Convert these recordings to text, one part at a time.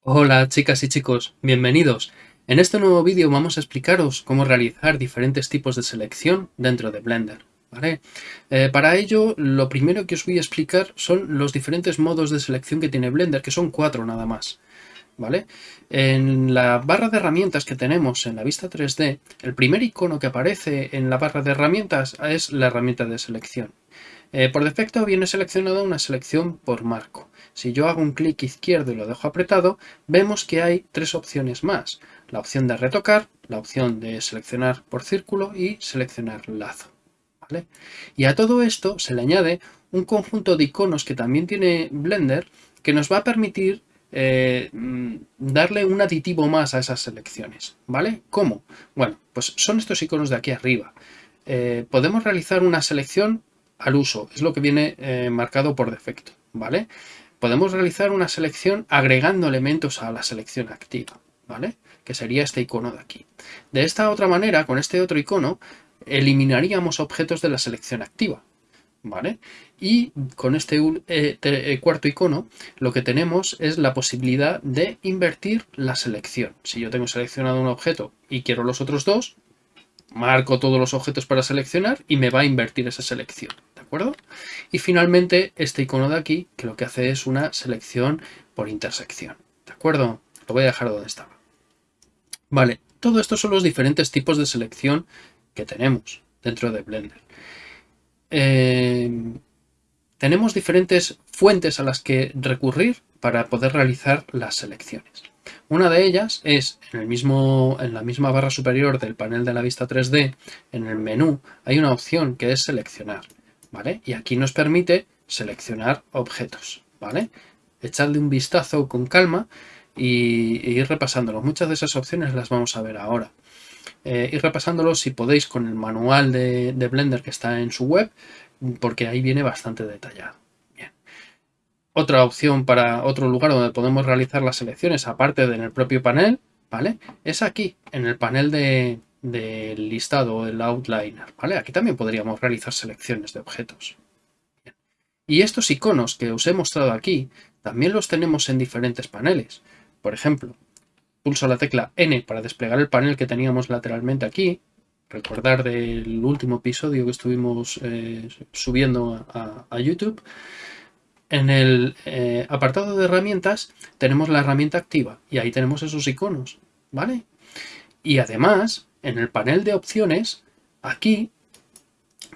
Hola chicas y chicos, bienvenidos. En este nuevo vídeo vamos a explicaros cómo realizar diferentes tipos de selección dentro de Blender. Eh, para ello, lo primero que os voy a explicar son los diferentes modos de selección que tiene Blender, que son cuatro nada más. ¿Vale? En la barra de herramientas que tenemos en la vista 3D, el primer icono que aparece en la barra de herramientas es la herramienta de selección. Eh, por defecto viene seleccionada una selección por marco. Si yo hago un clic izquierdo y lo dejo apretado, vemos que hay tres opciones más. La opción de retocar, la opción de seleccionar por círculo y seleccionar lazo. Y a todo esto se le añade un conjunto de iconos que también tiene Blender que nos va a permitir eh, mm, darle un aditivo más a esas selecciones. ¿Vale? ¿Cómo? Bueno, pues son estos iconos de aquí arriba. Eh, podemos realizar una selección al uso, es lo que viene eh, marcado por defecto. ¿Vale? Podemos realizar una selección agregando elementos a la selección activa. ¿Vale? Que sería este icono de aquí. De esta otra manera, con este otro icono, eliminaríamos objetos de la selección activa. ¿Vale? Y con este eh, eh, cuarto icono lo que tenemos es la posibilidad de invertir la selección. Si yo tengo seleccionado un objeto y quiero los otros dos, marco todos los objetos para seleccionar y me va a invertir esa selección. ¿De acuerdo? Y finalmente este icono de aquí que lo que hace es una selección por intersección. ¿De acuerdo? Lo voy a dejar donde estaba. Vale, todo esto son los diferentes tipos de selección que tenemos dentro de Blender. Eh, tenemos diferentes fuentes a las que recurrir para poder realizar las selecciones. Una de ellas es en, el mismo, en la misma barra superior del panel de la vista 3D, en el menú, hay una opción que es seleccionar. ¿vale? Y aquí nos permite seleccionar objetos. ¿vale? Echadle un vistazo con calma y, y ir repasándolo. Muchas de esas opciones las vamos a ver ahora eh, ir repasándolo si podéis con el manual de, Blender que está en su web, porque ahí viene bastante detallado. Otra opción para otro lugar donde podemos realizar las selecciones, aparte de en el propio panel, ¿vale? Es aquí, en el panel de, del listado, el outliner, ¿vale? Aquí también podríamos realizar selecciones de objetos. Y estos iconos que os he mostrado aquí, también los tenemos en diferentes paneles. Por ejemplo, pulso la tecla N para desplegar el panel que teníamos lateralmente aquí. Recordar del último episodio que estuvimos eh, subiendo a, YouTube. En el eh, apartado de herramientas tenemos la herramienta activa y ahí tenemos esos iconos, ¿vale? Y además, en el panel de opciones, aquí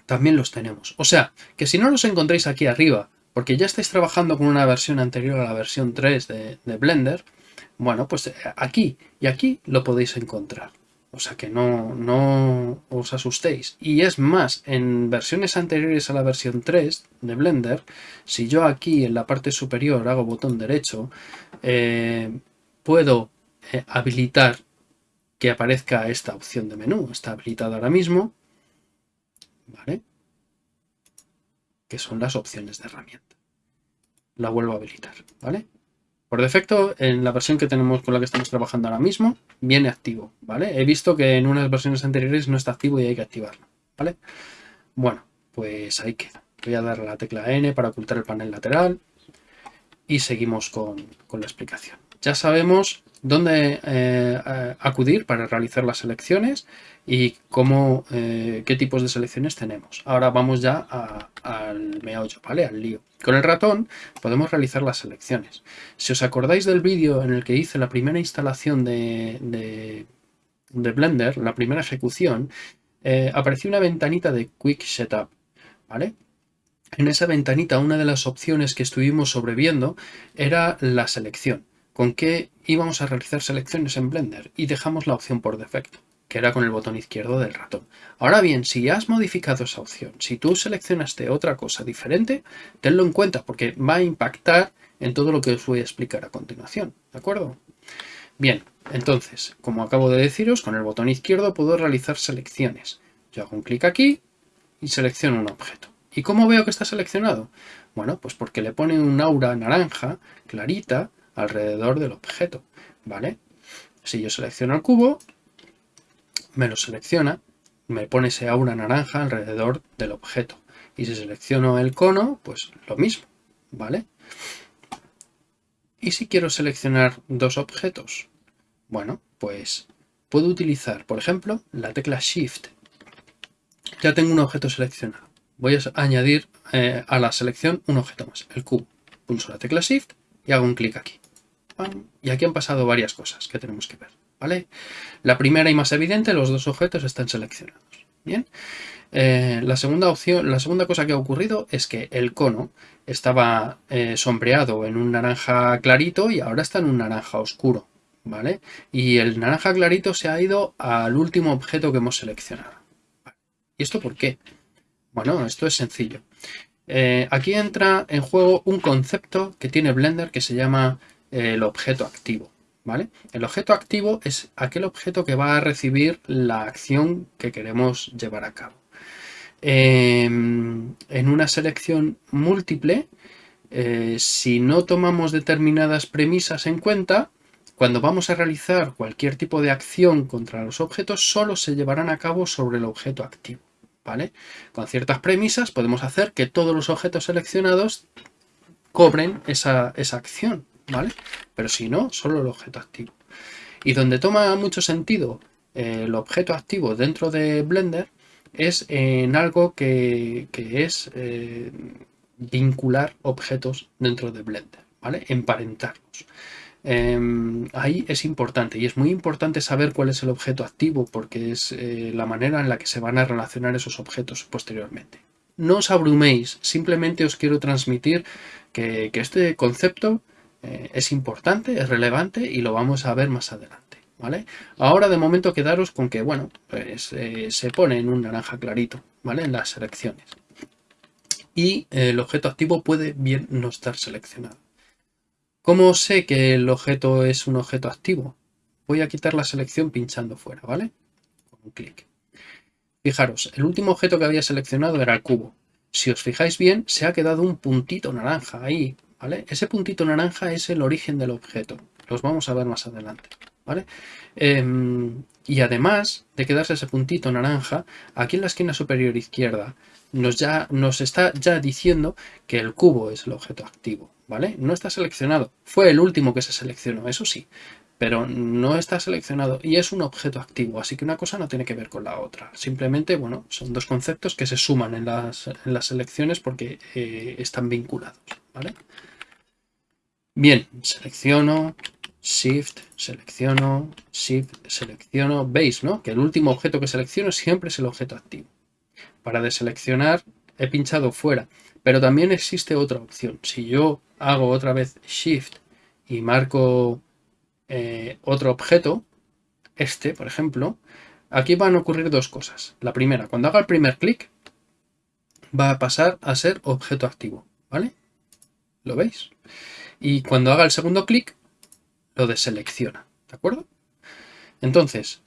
también los tenemos. O sea, que si no los encontráis aquí arriba, porque ya estáis trabajando con una versión anterior a la versión 3 de Blender, bueno, pues eh, aquí y aquí lo podéis encontrar. O sea que no, no os asustéis. Y es más, en versiones anteriores a la versión 3 de Blender, si yo aquí en la parte superior hago botón derecho, eh, puedo eh, habilitar que aparezca esta opción de menú. Está habilitada ahora mismo. ¿Vale? Que son las opciones de herramienta. La vuelvo a habilitar. ¿Vale? Por defecto, en la versión que tenemos con la que estamos trabajando ahora mismo, viene activo, ¿vale? He visto que en unas versiones anteriores no está activo y hay que activarlo, ¿vale? Bueno, pues ahí queda. Voy a dar la tecla N para ocultar el panel lateral y seguimos con, con la explicación. Ya sabemos dónde eh, acudir para realizar las selecciones y cómo, eh, qué tipos de selecciones tenemos. Ahora vamos ya al meollo, ¿vale? Al lío. Con el ratón podemos realizar las selecciones. Si os acordáis del vídeo en el que hice la primera instalación de, de, Blender, la primera ejecución, eh, apareció una ventanita de Quick Setup, ¿vale? En esa ventanita una de las opciones que estuvimos sobreviendo era la selección con qué íbamos a realizar selecciones en Blender y dejamos la opción por defecto, que era con el botón izquierdo del ratón. Ahora bien, si has modificado esa opción, si tú seleccionaste otra cosa diferente, tenlo en cuenta porque va a impactar en todo lo que os voy a explicar a continuación, ¿de acuerdo? Bien, entonces, como acabo de deciros, con el botón izquierdo puedo realizar selecciones. Yo hago un clic aquí y selecciono un objeto. ¿Y cómo veo que está seleccionado? Bueno, pues porque le pone un aura naranja clarita alrededor del objeto, ¿vale? Si yo selecciono el cubo, me lo selecciona, me pone ese aura naranja alrededor del objeto. Y si selecciono el cono, pues lo mismo, ¿vale? ¿Y si quiero seleccionar dos objetos? Bueno, pues puedo utilizar, por ejemplo, la tecla Shift. Ya tengo un objeto seleccionado. Voy a añadir eh, a la selección un objeto más, el cubo. Pulso la tecla Shift y hago un clic aquí. Y aquí han pasado varias cosas que tenemos que ver. ¿vale? La primera y más evidente, los dos objetos están seleccionados. Bien. Eh, la, segunda opción, la segunda cosa que ha ocurrido es que el cono estaba eh, sombreado en un naranja clarito y ahora está en un naranja oscuro. ¿vale? Y el naranja clarito se ha ido al último objeto que hemos seleccionado. ¿Y esto por qué? Bueno, esto es sencillo. Eh, aquí entra en juego un concepto que tiene Blender que se llama el objeto activo. ¿vale? El objeto activo es aquel objeto que va a recibir la acción que queremos llevar a cabo. Em, en una selección múltiple, eh, si no tomamos determinadas premisas en cuenta, cuando vamos a realizar cualquier tipo de acción contra los objetos, solo se llevarán a cabo sobre el objeto activo. ¿vale? Con ciertas premisas podemos hacer que todos los objetos seleccionados cobren esa, esa acción. ¿Vale? Pero si no, solo el objeto activo. Y donde toma mucho sentido eh, el objeto activo dentro de Blender es en algo que, es eh, vincular objetos dentro de Blender, ¿vale? Emparentarlos. Em, ahí es importante y es muy importante saber cuál es el objeto activo porque es eh, la manera en la que se van a relacionar esos objetos posteriormente. No os abruméis, simplemente os quiero transmitir que este concepto eh, es importante, es relevante y lo vamos a ver más adelante. ¿vale? Ahora de momento quedaros con que, bueno, pues eh, se pone en un naranja clarito, ¿vale? En las selecciones. Y el objeto activo puede bien no estar seleccionado. ¿Cómo sé que el objeto es un objeto activo? Voy a quitar la selección pinchando fuera, ¿vale? Con un clic. Fijaros, el último objeto que había seleccionado era el cubo. Si os fijáis bien, se ha quedado un puntito naranja ahí, ese puntito naranja es el origen del objeto. Los vamos a ver más adelante. Em, y además de quedarse ese puntito naranja, aquí en la esquina superior izquierda nos, ya, nos está ya diciendo que el cubo es el objeto activo, ¿vale? No está seleccionado. Fue el último que se seleccionó, eso sí, pero no está seleccionado y es un objeto activo, así que una cosa no tiene que ver con la otra. Simplemente, bueno, son dos conceptos que se suman en las, selecciones porque eh, están vinculados, ¿vale? Bien, selecciono, Shift, selecciono, Shift, selecciono. Veis, ¿no? Que el último objeto que selecciono siempre es el objeto activo. Para deseleccionar he pinchado fuera, pero también existe otra opción. Si yo hago otra vez Shift y marco eh, otro objeto, este, por ejemplo, aquí van a ocurrir dos cosas. La primera, cuando haga el primer clic, va a pasar a ser objeto activo, ¿vale? ¿Lo veis? y cuando haga el segundo clic lo deselecciona, ¿de acuerdo? Entonces,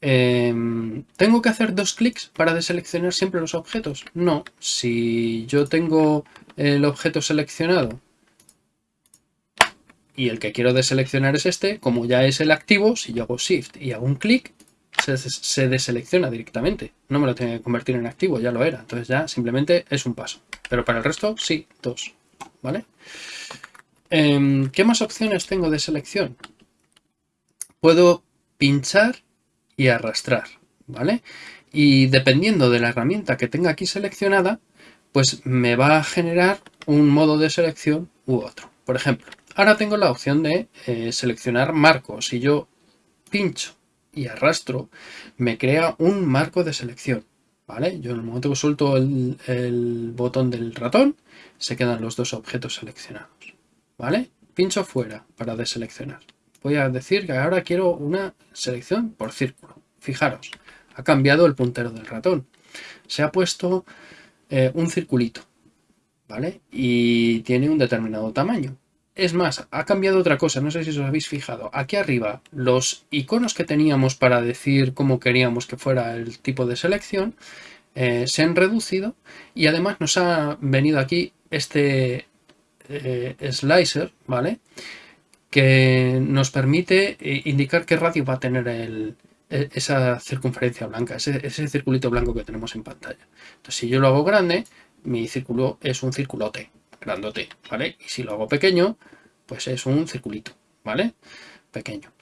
em, ¿tengo que hacer dos clics para deseleccionar siempre los objetos? No, si yo tengo el objeto seleccionado y el que quiero deseleccionar es este, como ya es el activo, si yo hago Shift y hago un clic, se, se, deselecciona directamente. No me lo tengo que convertir en activo, ya lo era. Entonces ya simplemente es un paso. Pero para el resto, sí, dos. ¿Vale? Em, ¿Qué más opciones tengo de selección? Puedo pinchar y arrastrar, ¿vale? Y dependiendo de la herramienta que tenga aquí seleccionada, pues me va a generar un modo de selección u otro. Por ejemplo, ahora tengo la opción de eh, seleccionar marcos. Si yo pincho y arrastro, me crea un marco de selección. Yo en el momento que suelto el botón del ratón, se quedan los dos objetos seleccionados. ¿vale? Pincho fuera para deseleccionar. Voy a decir que ahora quiero una selección por círculo. Fijaros, ha cambiado el puntero del ratón. Se ha puesto eh, un circulito, ¿vale? Y tiene un determinado tamaño. Es más, ha cambiado otra cosa, no sé si os habéis fijado. Aquí arriba, los iconos que teníamos para decir cómo queríamos que fuera el tipo de selección, eh, se han reducido y además nos ha venido aquí este, eh, slicer, ¿vale? Que nos permite eh, indicar qué radio va a tener el, e, esa circunferencia blanca, ese, ese circulito blanco que tenemos en pantalla. Entonces, si yo lo hago grande, mi círculo es un circulote, grandote, ¿vale? Y si lo hago pequeño, pues es un circulito, ¿vale? Pequeño.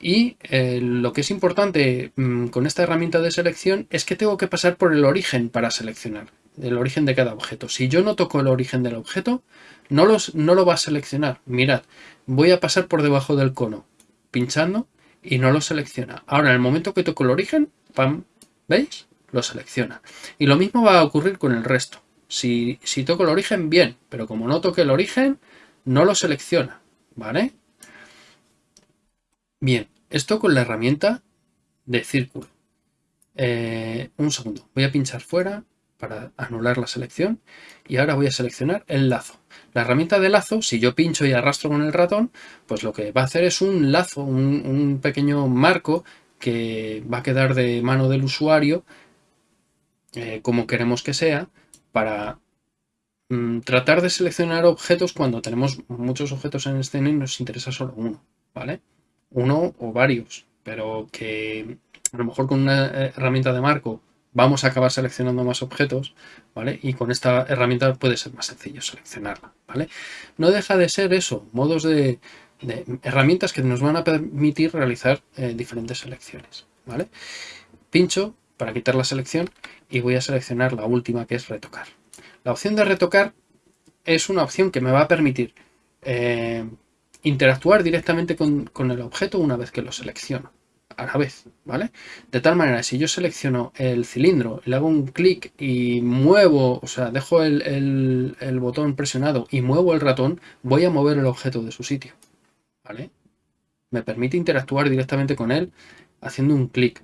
Y eh, lo que es importante mm, con esta herramienta de selección es que tengo que pasar por el origen para seleccionar, el origen de cada objeto. Si yo no toco el origen del objeto, no, los, no lo va a seleccionar. Mirad, voy a pasar por debajo del cono, pinchando y no lo selecciona. Ahora, en el momento que toco el origen, ¡pam! ¿Veis? Lo selecciona. Y lo mismo va a ocurrir con el resto. Si, toco el origen, bien, pero como no toque el origen, no lo selecciona, ¿vale? Bien, esto con la herramienta de círculo. Eh, un segundo, voy a pinchar fuera para anular la selección y ahora voy a seleccionar el lazo. La herramienta de lazo, si yo pincho y arrastro con el ratón, pues lo que va a hacer es un lazo, un, pequeño marco que va a quedar de mano del usuario eh, como queremos que sea para mm, tratar de seleccionar objetos cuando tenemos muchos objetos en escena y nos interesa solo uno, ¿vale? uno o varios, pero que a lo mejor con una eh, herramienta de marco vamos a acabar seleccionando más objetos, ¿vale? Y con esta herramienta puede ser más sencillo seleccionarla, ¿vale? No deja de ser eso, modos de, herramientas que nos van a permitir realizar eh, diferentes selecciones, ¿vale? Pincho para quitar la selección y voy a seleccionar la última que es retocar. La opción de retocar es una opción que me va a permitir eh, interactuar directamente con, el objeto una vez que lo selecciono a la vez, ¿vale? De tal manera, si yo selecciono el cilindro, le hago un clic y muevo, o sea, dejo el, botón presionado y muevo el ratón, voy a mover el objeto de su sitio, ¿vale? Me permite interactuar directamente con él haciendo un clic.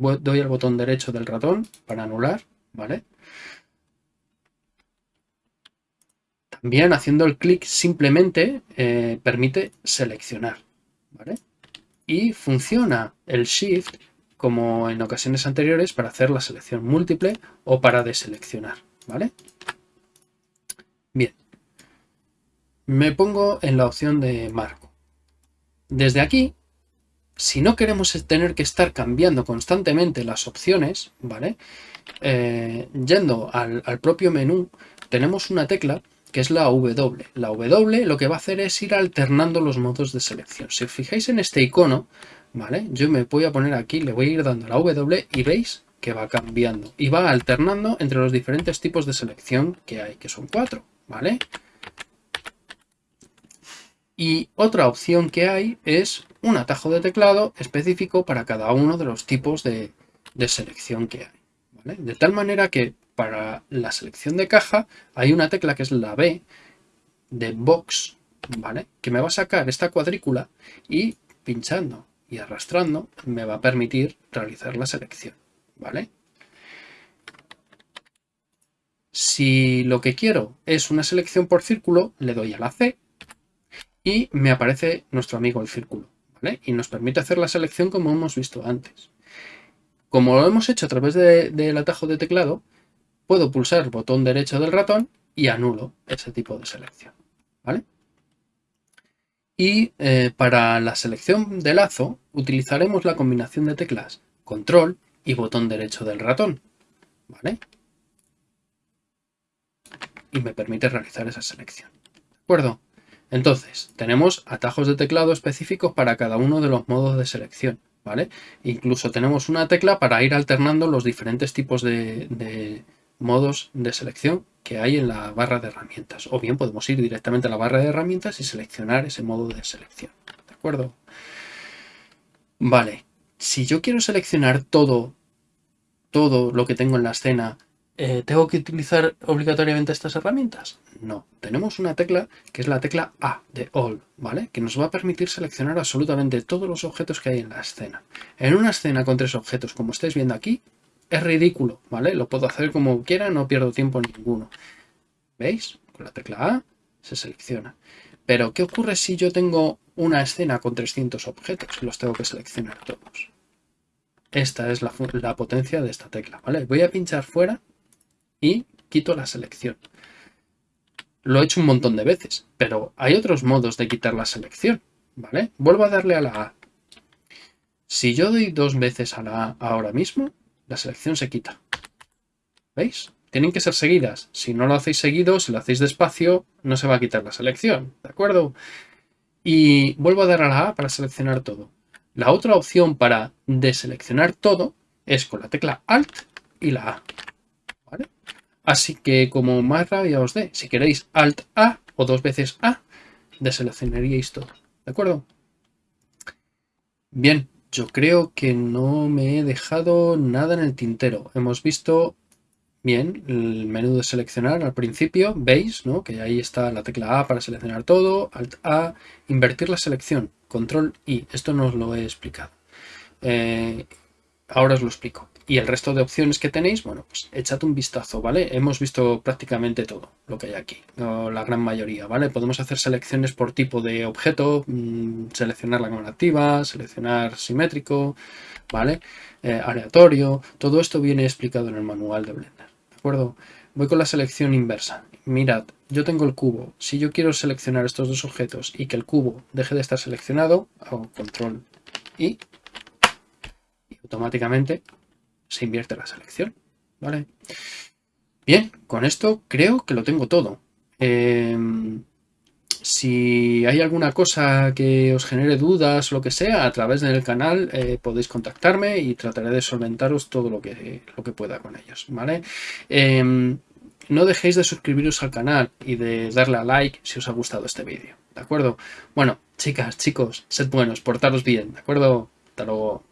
Doy al botón derecho del ratón para anular, ¿vale? También haciendo el clic simplemente eh, permite seleccionar. Y funciona el Shift como en ocasiones anteriores para hacer la selección múltiple o para deseleccionar. ¿vale? Bien. Me pongo en la opción de marco. Desde aquí, si no queremos tener que estar cambiando constantemente las opciones, ¿vale? Eh, yendo al propio menú, tenemos una tecla que es la W. La W lo que va a hacer es ir alternando los modos de selección. Si os fijáis en este icono, ¿vale? Yo me voy a poner aquí, le voy a ir dando la W y veis que va cambiando. Y va alternando entre los diferentes tipos de selección que hay, que son cuatro, ¿vale? Y otra opción que hay es un atajo de teclado específico para cada uno de los tipos de, selección que hay. De tal manera que para la selección de caja hay una tecla que es la B de Box, ¿vale? Que me va a sacar esta cuadrícula y pinchando y arrastrando me va a permitir realizar la selección, ¿vale? Si lo que quiero es una selección por círculo, le doy a la C y me aparece nuestro amigo el círculo. Y nos permite hacer la selección como hemos visto antes. Como lo hemos hecho a través del atajo de teclado, puedo pulsar botón derecho del ratón y anulo ese tipo de selección. ¿vale? Y eh, para la selección de lazo utilizaremos la combinación de teclas control y botón derecho del ratón. ¿vale? Y me permite realizar esa selección. ¿De acuerdo? Entonces, tenemos atajos de teclado específicos para cada uno de los modos de selección. ¿vale? Incluso tenemos una tecla para ir alternando los diferentes tipos de modos de selección que hay en la barra de herramientas. O bien podemos ir directamente a la barra de herramientas y seleccionar ese modo de selección. ¿De acuerdo? Vale, si yo quiero seleccionar todo, todo lo que tengo en la escena, eh, ¿tengo que utilizar obligatoriamente estas herramientas? No, tenemos una tecla que es la tecla A de All, ¿vale? Que nos va a permitir seleccionar absolutamente todos los objetos que hay en la escena. En una escena con tres objetos, como estáis viendo aquí, es ridículo, ¿vale? Lo puedo hacer como quiera, no pierdo tiempo ninguno. ¿Veis? Con la tecla A se selecciona. Pero, ¿qué ocurre si yo tengo una escena con 300 objetos? Los tengo que seleccionar todos. Esta es la potencia de esta tecla, ¿vale? Voy a pinchar fuera y quito la selección. Lo he hecho un montón de veces, pero hay otros modos de quitar la selección, ¿vale? Vuelvo a darle a la A. Si yo doy dos veces a la A ahora mismo, la selección se quita. ¿Veis? Tienen que ser seguidas. Si no lo hacéis seguido, si lo hacéis despacio, no se va a quitar la selección. ¿De acuerdo? Y vuelvo a dar a la A para seleccionar todo. La otra opción para deseleccionar todo es con la tecla Alt y la A. Así que como más rabia os dé, si queréis Alt A o dos veces A, deseleccionaríais todo. ¿De acuerdo? Bien, yo creo que no me he dejado nada en el tintero. Hemos visto bien el menú de seleccionar al principio, veis ¿no? que ahí está la tecla A para seleccionar todo, Alt A, invertir la selección, Control I. Esto no os lo he explicado. Eh, ahora os lo explico. Y el resto de opciones que tenéis, bueno, pues echad un vistazo, ¿vale? Hemos visto prácticamente todo lo que hay aquí, la gran mayoría, ¿vale? Podemos hacer selecciones por tipo de objeto, mm, seleccionar la cámara activa, seleccionar simétrico, ¿vale? Eh, aleatorio, todo esto viene explicado en el manual de Blender, ¿de acuerdo? Voy con la selección inversa. Mirad, yo tengo el cubo. Si yo quiero seleccionar estos dos objetos y que el cubo deje de estar seleccionado, hago control y automáticamente se invierte la selección. ¿vale? Bien, con esto creo que lo tengo todo. Em, si hay alguna cosa que os genere dudas o lo que sea, a través del canal eh, podéis contactarme y trataré de solventaros todo lo que, lo que pueda con ellos. ¿vale? Em, no dejéis de suscribiros al canal y de darle a like si os ha gustado este vídeo. ¿De acuerdo? Bueno, chicas, chicos, sed buenos, portaros bien. ¿De acuerdo? Hasta luego.